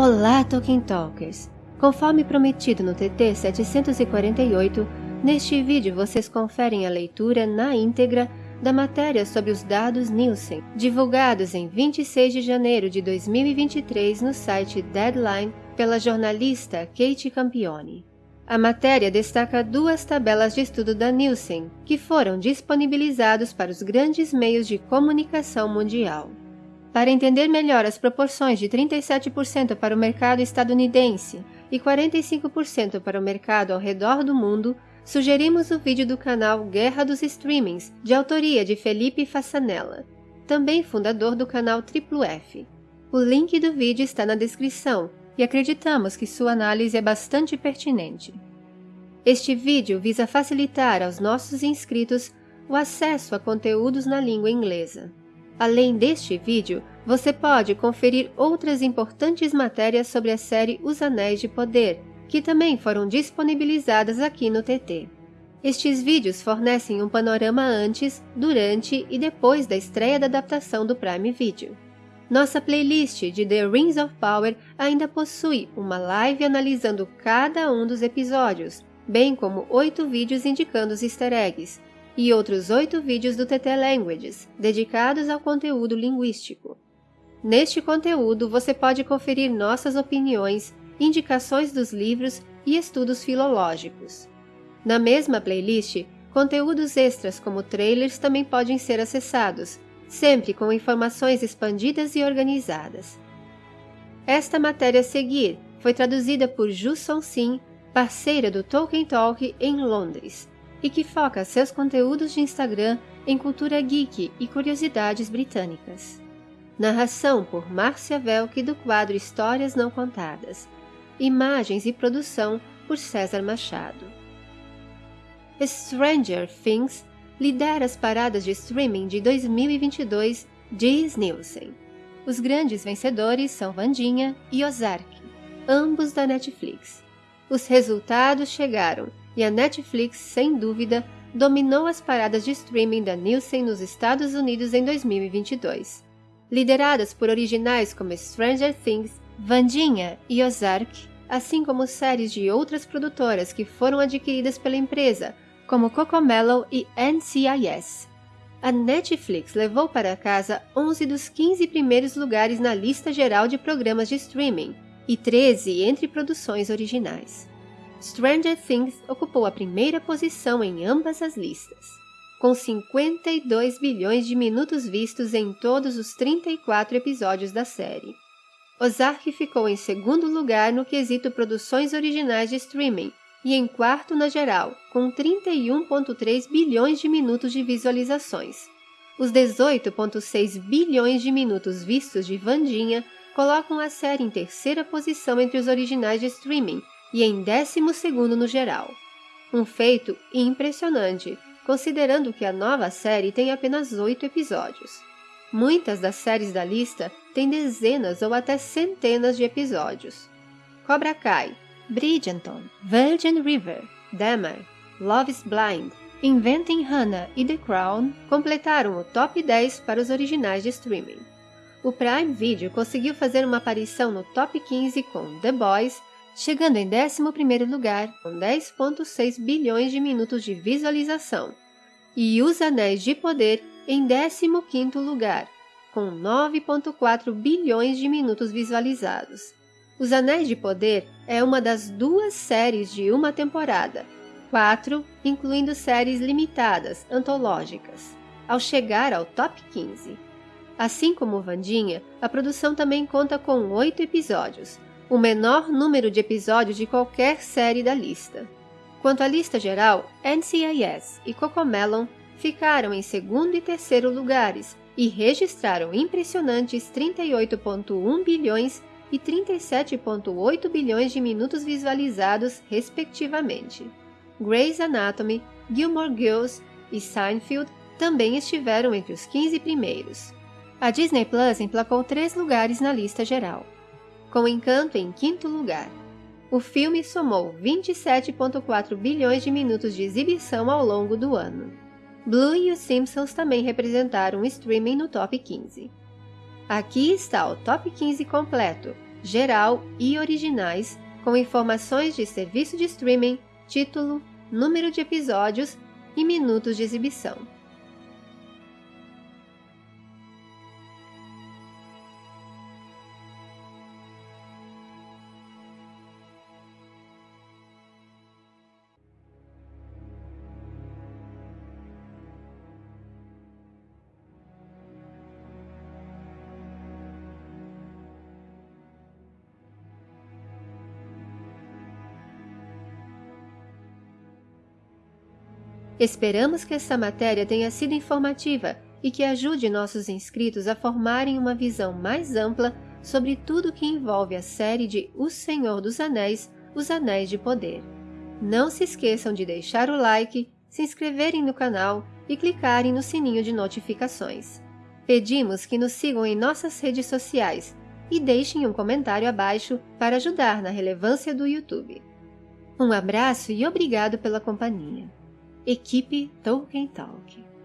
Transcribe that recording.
Olá, Tolkien Talkers! Conforme prometido no TT 748, neste vídeo vocês conferem a leitura na íntegra da matéria sobre os dados Nielsen, divulgados em 26 de janeiro de 2023 no site Deadline pela jornalista Kate Campione. A matéria destaca duas tabelas de estudo da Nielsen, que foram disponibilizados para os grandes meios de comunicação mundial. Para entender melhor as proporções de 37% para o mercado estadunidense e 45% para o mercado ao redor do mundo, sugerimos o vídeo do canal Guerra dos Streamings, de autoria de Felipe Fassanella, também fundador do canal Triplo F. O link do vídeo está na descrição e acreditamos que sua análise é bastante pertinente. Este vídeo visa facilitar aos nossos inscritos o acesso a conteúdos na língua inglesa. Além deste vídeo, você pode conferir outras importantes matérias sobre a série Os Anéis de Poder, que também foram disponibilizadas aqui no TT. Estes vídeos fornecem um panorama antes, durante e depois da estreia da adaptação do Prime Video. Nossa playlist de The Rings of Power ainda possui uma live analisando cada um dos episódios, bem como oito vídeos indicando os easter eggs, e outros oito vídeos do TT Languages, dedicados ao conteúdo linguístico. Neste conteúdo, você pode conferir nossas opiniões, indicações dos livros e estudos filológicos. Na mesma playlist, conteúdos extras como trailers também podem ser acessados, sempre com informações expandidas e organizadas. Esta matéria a seguir foi traduzida por Ju Sim, parceira do Tolkien Talk em Londres, e que foca seus conteúdos de Instagram em cultura geek e curiosidades britânicas. Narração por Márcia Velk do quadro Histórias Não Contadas. Imagens e produção por César Machado. Stranger Things lidera as paradas de streaming de 2022 diz Nielsen. Os grandes vencedores são Vandinha e Ozark, ambos da Netflix. Os resultados chegaram e a Netflix, sem dúvida, dominou as paradas de streaming da Nielsen nos Estados Unidos em 2022. Lideradas por originais como Stranger Things, Vandinha e Ozark, assim como séries de outras produtoras que foram adquiridas pela empresa, como Cocomelon e NCIS. A Netflix levou para casa 11 dos 15 primeiros lugares na lista geral de programas de streaming e 13 entre produções originais. Stranger Things ocupou a primeira posição em ambas as listas, com 52 bilhões de minutos vistos em todos os 34 episódios da série. Ozark ficou em segundo lugar no quesito produções originais de streaming, e em quarto na geral, com 31,3 bilhões de minutos de visualizações. Os 18,6 bilhões de minutos vistos de Vandinha colocam a série em terceira posição entre os originais de streaming e em décimo segundo no geral. Um feito impressionante, considerando que a nova série tem apenas oito episódios. Muitas das séries da lista têm dezenas ou até centenas de episódios. Cobra Kai, Bridgerton, Virgin River, Dahmer, Love is Blind, Inventing Hannah e The Crown completaram o top 10 para os originais de streaming. O Prime Video conseguiu fazer uma aparição no top 15 com The Boys, chegando em 11º lugar com 10.6 bilhões de minutos de visualização, e Os Anéis de Poder em 15º lugar, com 9.4 bilhões de minutos visualizados. Os Anéis de Poder é uma das duas séries de uma temporada, quatro incluindo séries limitadas, antológicas, ao chegar ao top 15. Assim como Vandinha, a produção também conta com oito episódios, o menor número de episódios de qualquer série da lista. Quanto à lista geral, NCIS e Cocomelon ficaram em segundo e terceiro lugares e registraram impressionantes 38,1 bilhões e 37,8 bilhões de minutos visualizados, respectivamente. Grey's Anatomy, Gilmore Girls e Seinfeld também estiveram entre os 15 primeiros. A Disney Plus emplacou três lugares na lista geral, com Encanto em quinto lugar. O filme somou 27,4 bilhões de minutos de exibição ao longo do ano. Blue e os Simpsons também representaram o streaming no top 15. Aqui está o top 15 completo, geral e originais, com informações de serviço de streaming, título, número de episódios e minutos de exibição. Esperamos que esta matéria tenha sido informativa e que ajude nossos inscritos a formarem uma visão mais ampla sobre tudo que envolve a série de O Senhor dos Anéis, Os Anéis de Poder. Não se esqueçam de deixar o like, se inscreverem no canal e clicarem no sininho de notificações. Pedimos que nos sigam em nossas redes sociais e deixem um comentário abaixo para ajudar na relevância do YouTube. Um abraço e obrigado pela companhia. Equipe Tolkien Talk.